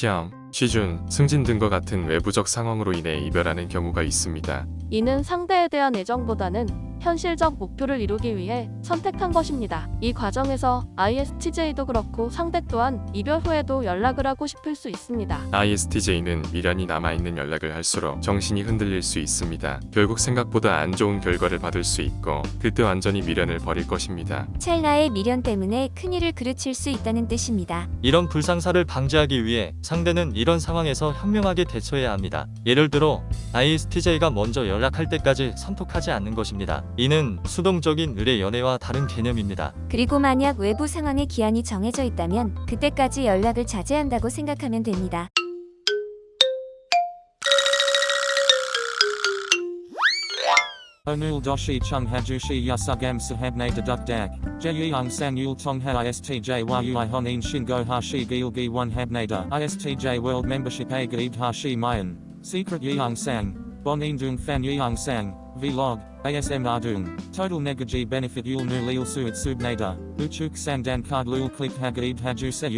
시험, 취준, 승진 등과 같은 외부적 상황으로 인해 이별하는 경우가 있습니다. 이는 상대에 대한 애정보다는 현실적 목표를 이루기 위해 선택한 것입니다. 이 과정에서 ISTJ도 그렇고 상대 또한 이별 후에도 연락을 하고 싶을 수 있습니다. ISTJ는 미련이 남아있는 연락을 할수록 정신이 흔들릴 수 있습니다. 결국 생각보다 안 좋은 결과를 받을 수 있고 그때 완전히 미련을 버릴 것입니다. 찰나의 미련 때문에 큰일을 그르칠 수 있다는 뜻입니다. 이런 불상사를 방지하기 위해 상대는 이런 상황에서 현명하게 대처해야 합니다. 예를 들어 ISTJ가 먼저 연락할 때까지 선톡하지 않는 것입니다. 이는 수동적인 의뢰 연애와 다른 개념입니다. 그리고 만약 외부 상황의 기한이 정해져 있다면 그때까지 연락을 자제한다고 생각하면 됩니다. Onul doshi chung hajushi yasugam sahabne deduk dak. Jeyung sang yul tong ha istj yui honin shingo hashi gilgi one habnada. Istj world membership a gaib hashi mayan. Secret sang. Bon indung fan yeung sang. Vlog. ASM ardung. Total negaji benefit yul nu lil suit subnada. Uchuk sang dan card lul click hagaib haju se.